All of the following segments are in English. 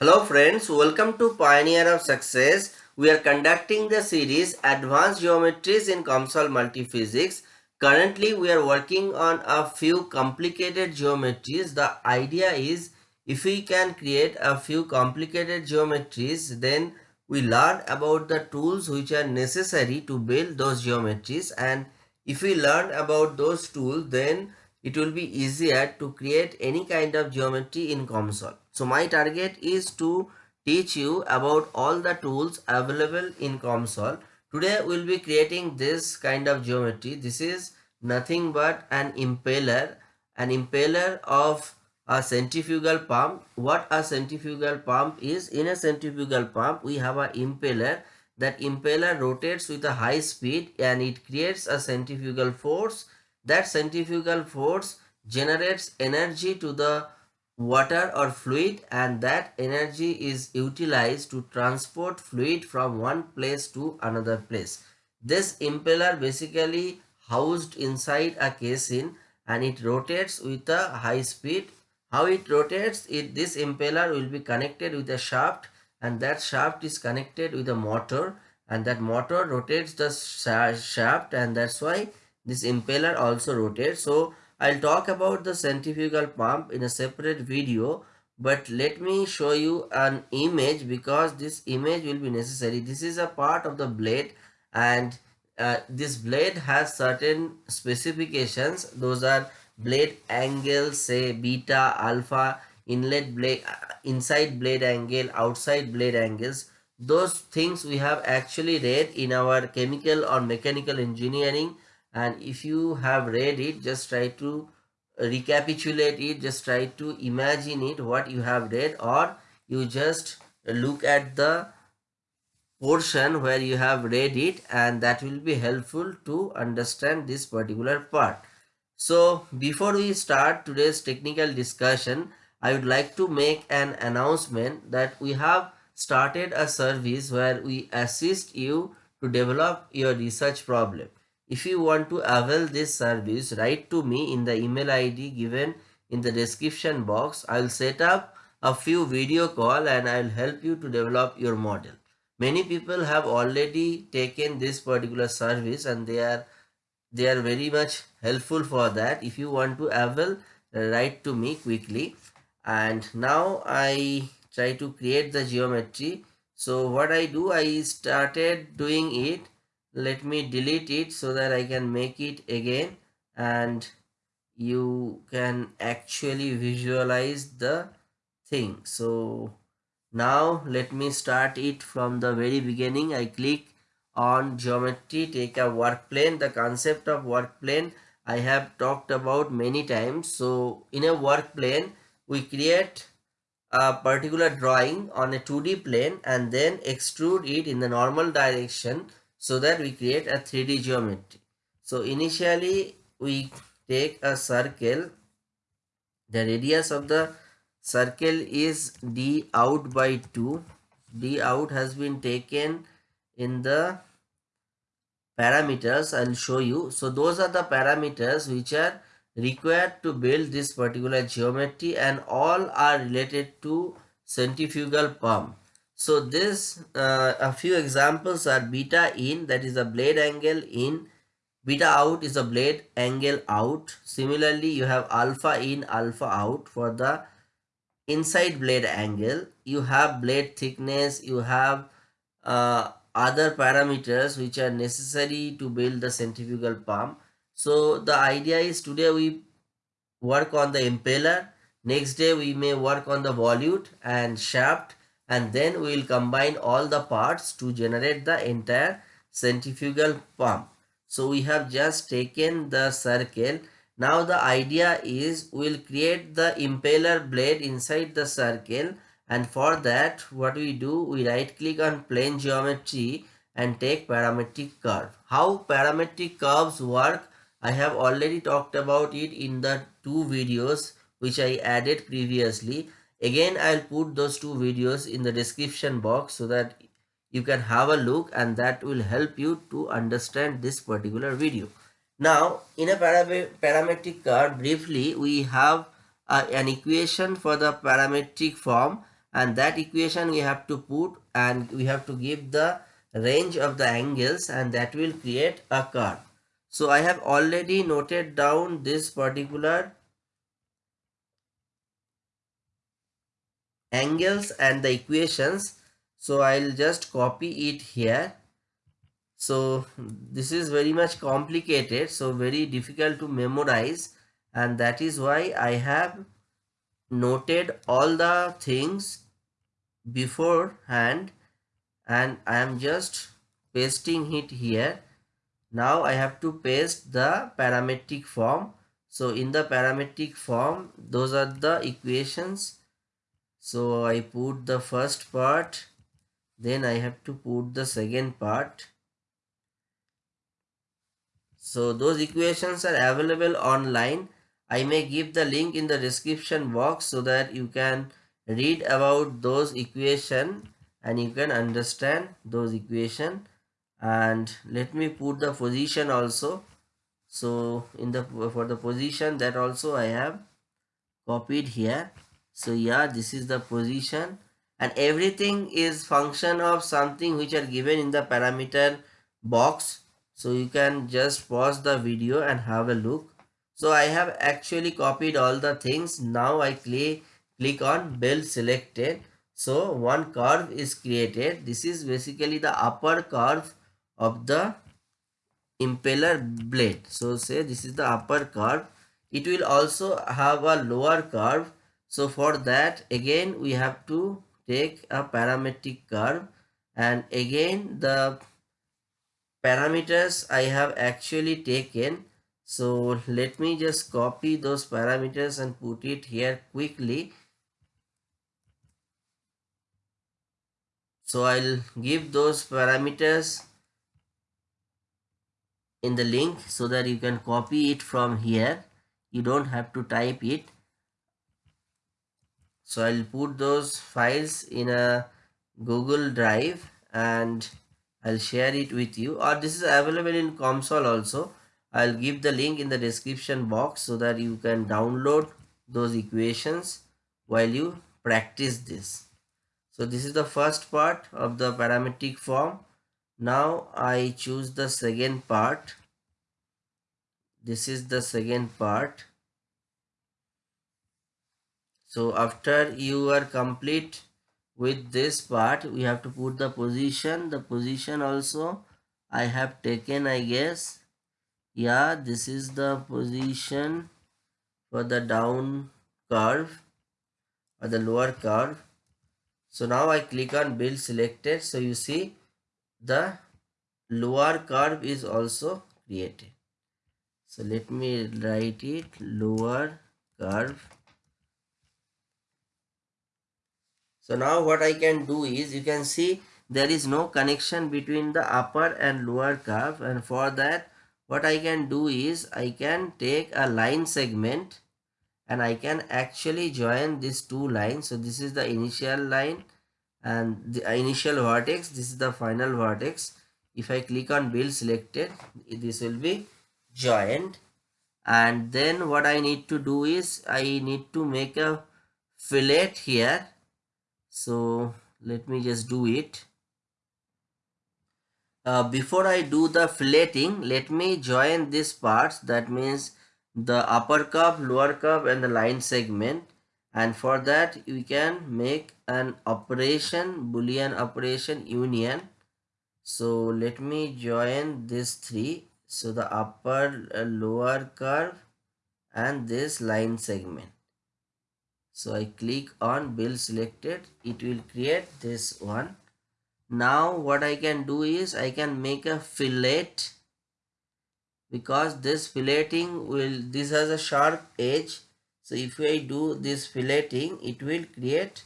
Hello friends, welcome to Pioneer of Success. We are conducting the series Advanced Geometries in COMSOL Multiphysics. Currently we are working on a few complicated geometries. The idea is if we can create a few complicated geometries then we learn about the tools which are necessary to build those geometries and if we learn about those tools then it will be easier to create any kind of geometry in COMSOL. So my target is to teach you about all the tools available in COMSOL. Today we'll be creating this kind of geometry. This is nothing but an impeller, an impeller of a centrifugal pump. What a centrifugal pump is, in a centrifugal pump we have an impeller. That impeller rotates with a high speed and it creates a centrifugal force. That centrifugal force generates energy to the water or fluid and that energy is utilized to transport fluid from one place to another place. This impeller basically housed inside a casing and it rotates with a high speed. How it rotates? It This impeller will be connected with a shaft and that shaft is connected with a motor and that motor rotates the shaft and that's why this impeller also rotates. So I'll talk about the centrifugal pump in a separate video but let me show you an image because this image will be necessary. This is a part of the blade and uh, this blade has certain specifications. Those are blade angles say beta, alpha, inlet blade, uh, inside blade angle, outside blade angles. Those things we have actually read in our chemical or mechanical engineering and if you have read it just try to recapitulate it just try to imagine it what you have read or you just look at the portion where you have read it and that will be helpful to understand this particular part. So before we start today's technical discussion i would like to make an announcement that we have started a service where we assist you to develop your research problem if you want to avail this service, write to me in the email ID given in the description box. I'll set up a few video call and I'll help you to develop your model. Many people have already taken this particular service and they are they are very much helpful for that. If you want to avail, write to me quickly. And now I try to create the geometry. So what I do, I started doing it let me delete it so that I can make it again. And you can actually visualize the thing. So now let me start it from the very beginning. I click on geometry take a work plane the concept of work plane I have talked about many times. So in a work plane we create a particular drawing on a 2D plane and then extrude it in the normal direction so that we create a 3D geometry. So initially we take a circle. The radius of the circle is d out by 2. d out has been taken in the parameters. I'll show you. So those are the parameters which are required to build this particular geometry and all are related to centrifugal pump. So this uh, a few examples are beta in that is a blade angle in beta out is a blade angle out. Similarly you have alpha in alpha out for the inside blade angle. You have blade thickness you have uh, other parameters which are necessary to build the centrifugal pump. So the idea is today we work on the impeller. Next day we may work on the volute and shaft and then we will combine all the parts to generate the entire centrifugal pump. So we have just taken the circle. Now the idea is we will create the impeller blade inside the circle and for that what we do we right click on plane geometry and take parametric curve. How parametric curves work I have already talked about it in the two videos which I added previously Again, I'll put those two videos in the description box so that you can have a look and that will help you to understand this particular video. Now, in a parametric curve, briefly, we have uh, an equation for the parametric form and that equation we have to put and we have to give the range of the angles and that will create a curve. So I have already noted down this particular angles and the equations. So I'll just copy it here. So this is very much complicated. So very difficult to memorize and that is why I have noted all the things beforehand and I am just pasting it here now I have to paste the parametric form so in the parametric form those are the equations so I put the first part then I have to put the second part. So those equations are available online. I may give the link in the description box so that you can read about those equation and you can understand those equation. And let me put the position also. So in the for the position that also I have copied here so yeah this is the position. And everything is function of something which are given in the parameter box. So you can just pause the video and have a look. So I have actually copied all the things. Now I click click on build selected. So one curve is created. This is basically the upper curve of the impeller blade. So say this is the upper curve. It will also have a lower curve so for that again we have to take a parametric curve. And again the parameters I have actually taken. So let me just copy those parameters and put it here quickly. So I'll give those parameters in the link so that you can copy it from here. You don't have to type it so I'll put those files in a Google Drive and I'll share it with you. Or this is available in COMSOL also. I'll give the link in the description box so that you can download those equations while you practice this. So this is the first part of the parametric form. Now I choose the second part. This is the second part so after you are complete with this part we have to put the position. The position also I have taken I guess. Yeah this is the position for the down curve or the lower curve. So now I click on build selected. So you see the lower curve is also created. So let me write it lower curve so now what I can do is you can see there is no connection between the upper and lower curve. And for that what I can do is I can take a line segment and I can actually join these two lines. So this is the initial line and the initial vertex. This is the final vertex. If I click on build selected this will be joined. And then what I need to do is I need to make a fillet here so let me just do it. Uh, before I do the filleting let me join these parts that means the upper curve lower curve and the line segment. And for that we can make an operation boolean operation union. So let me join these three. So the upper uh, lower curve and this line segment so i click on build selected it will create this one now what i can do is i can make a fillet because this filleting will this has a sharp edge so if I do this filleting, it will create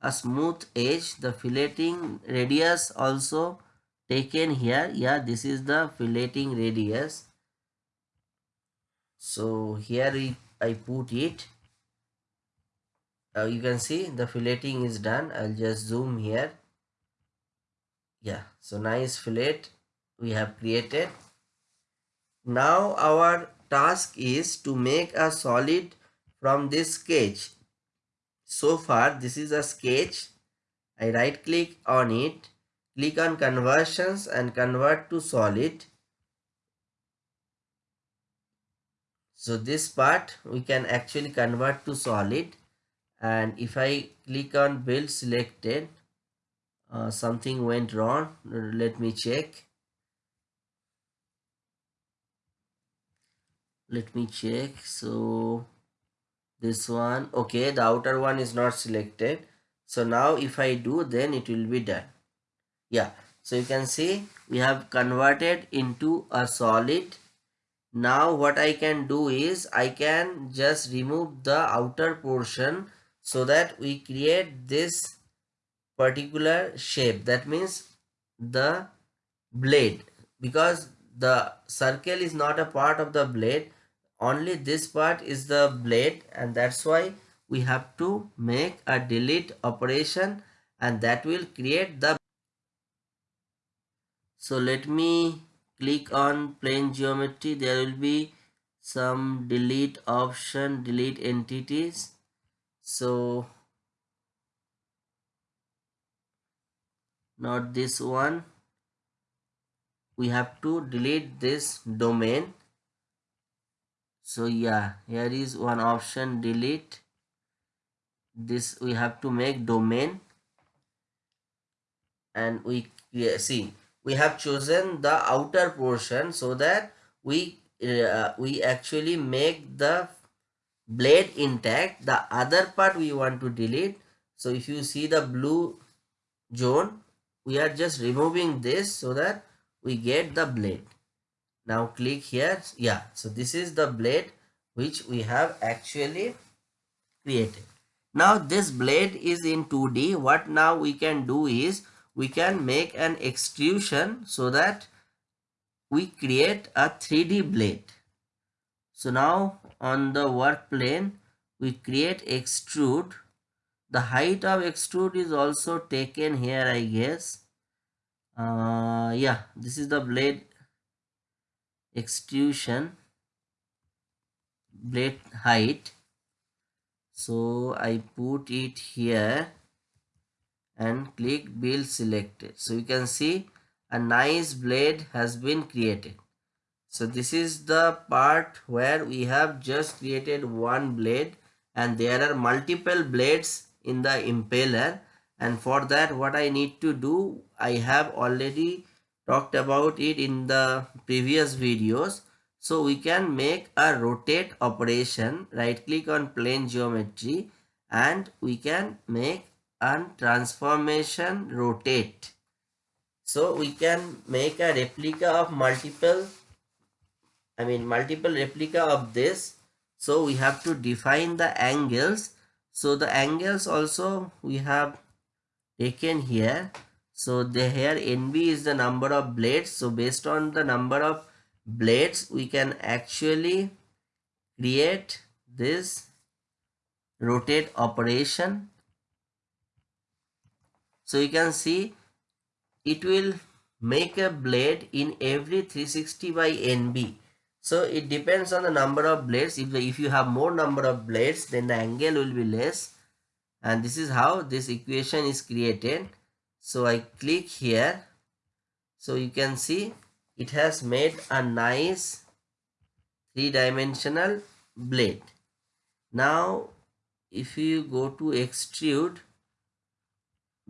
a smooth edge. The filleting radius also taken here. Yeah, this is the filleting radius. So here I put it. Uh, you can see the filleting is done. I'll just zoom here. Yeah, so nice fillet we have created. Now our task is to make a solid from this sketch so far this is a sketch I right click on it, click on conversions and convert to solid. So this part we can actually convert to solid and if I click on build selected uh, something went wrong let me check. Let me check. So this one okay the outer one is not selected. So now if I do then it will be done. Yeah. So you can see we have converted into a solid. Now what I can do is I can just remove the outer portion so that we create this particular shape. That means the blade. Because the circle is not a part of the blade only this part is the blade and that's why we have to make a delete operation and that will create the so let me click on plane geometry. There will be some delete option delete entities so not this one. We have to delete this domain. So yeah here is one option delete. This we have to make domain. And we yeah, see we have chosen the outer portion so that we uh, we actually make the blade intact the other part we want to delete. So if you see the blue zone we are just removing this so that we get the blade. Now click here. Yeah so this is the blade which we have actually created. Now this blade is in 2d what now we can do is we can make an extrusion so that we create a 3d blade so now on the work plane we create extrude. The height of extrude is also taken here i guess. Uh, yeah this is the blade extrusion blade height. So I put it here and click build selected. So you can see a nice blade has been created so this is the part where we have just created one blade and there are multiple blades in the impeller. And for that what I need to do I have already talked about it in the previous videos. So we can make a rotate operation. Right click on plane geometry and we can make a transformation rotate. So we can make a replica of multiple I mean multiple replica of this. So we have to define the angles. So the angles also we have taken here. So the here nb is the number of blades. So based on the number of blades we can actually create this rotate operation. So you can see it will make a blade in every 360 by nb so it depends on the number of blades. If, if you have more number of blades then the angle will be less. And this is how this equation is created. So i click here. So you can see it has made a nice three-dimensional blade. Now if you go to extrude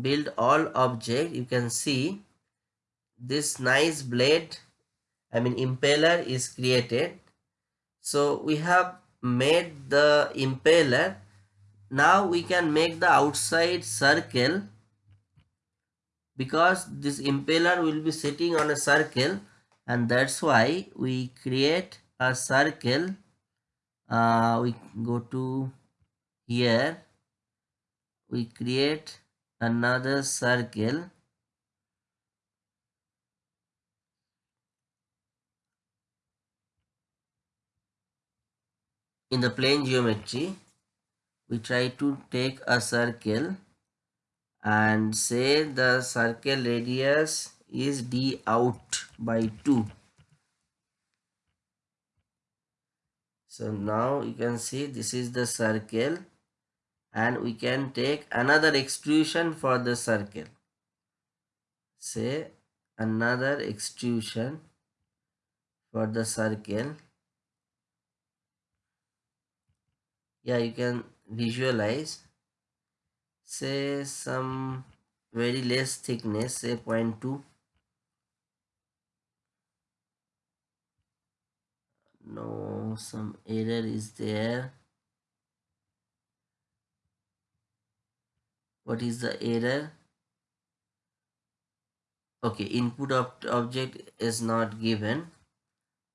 build all object you can see this nice blade i mean impeller is created. So we have made the impeller. Now we can make the outside circle. Because this impeller will be sitting on a circle and that's why we create a circle. Uh, we go to here. We create another circle in the plane geometry we try to take a circle and say the circle radius is d out by 2 so now you can see this is the circle and we can take another extrusion for the circle. Say another extrusion for the circle yeah you can visualize. Say some very less thickness say 0.2 no some error is there. What is the error? Okay input of object is not given.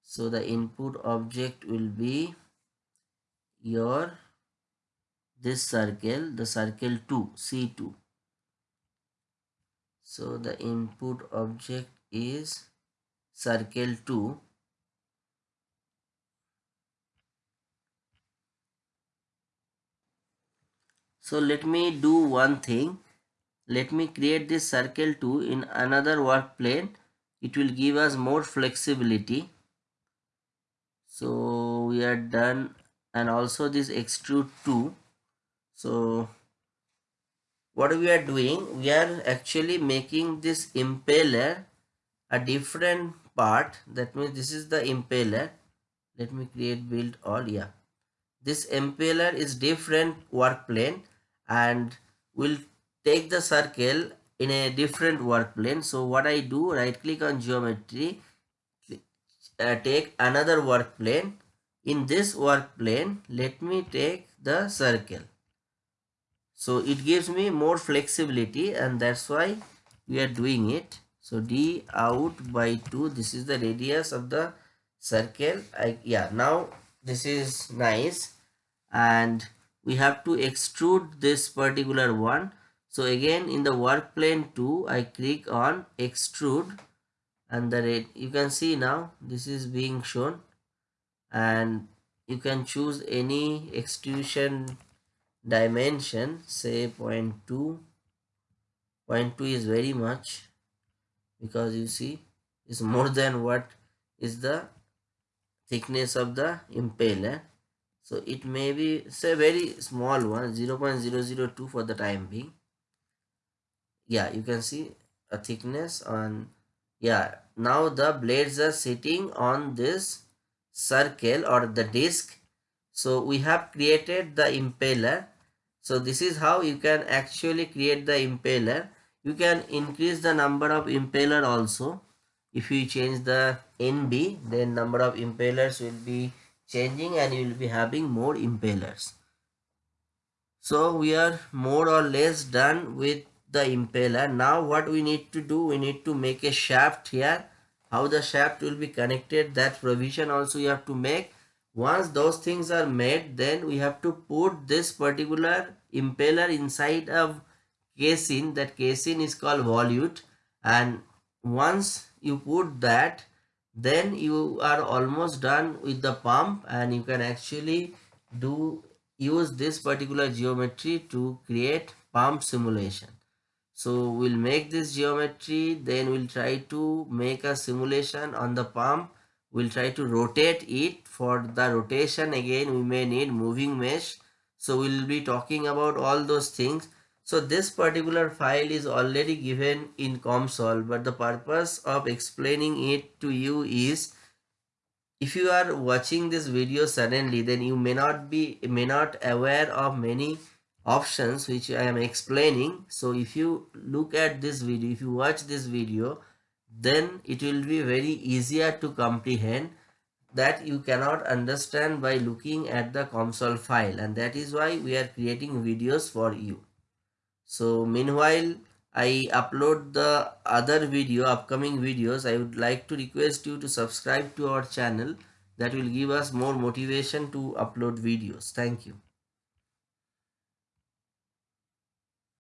So the input object will be your this circle the circle 2 c2 so the input object is circle 2 so let me do one thing. Let me create this circle 2 in another work plane it will give us more flexibility. So we are done and also this extrude 2 so what we are doing we are actually making this impeller a different part. That means this is the impeller. Let me create build all yeah. This impeller is different work plane and will take the circle in a different work plane. So what i do right click on geometry uh, take another work plane in this work plane let me take the circle. So it gives me more flexibility and that's why we are doing it. So d out by 2 this is the radius of the circle. I, yeah now this is nice. And we have to extrude this particular one. So again in the work plane 2 i click on extrude. And the rate you can see now this is being shown and you can choose any extrusion dimension say 0 0.2 0 0.2 is very much because you see it's more than what is the thickness of the impeller eh? so it may be say very small one 0 0.002 for the time being. Yeah you can see a thickness on yeah now the blades are sitting on this circle or the disc. So we have created the impeller. So this is how you can actually create the impeller. You can increase the number of impeller also. If you change the nb then number of impellers will be changing and you will be having more impellers. So we are more or less done with the impeller. Now what we need to do we need to make a shaft here how the shaft will be connected that provision also you have to make. Once those things are made then we have to put this particular impeller inside of casing that casing is called volute. And once you put that then you are almost done with the pump. And you can actually do use this particular geometry to create pump simulation so we'll make this geometry then we'll try to make a simulation on the pump. We'll try to rotate it. For the rotation again we may need moving mesh. So we'll be talking about all those things. So this particular file is already given in COMSOL but the purpose of explaining it to you is if you are watching this video suddenly then you may not be may not aware of many options which I am explaining. So if you look at this video, if you watch this video, then it will be very easier to comprehend that you cannot understand by looking at the COMSOL file and that is why we are creating videos for you. So meanwhile, I upload the other video, upcoming videos. I would like to request you to subscribe to our channel. That will give us more motivation to upload videos. Thank you.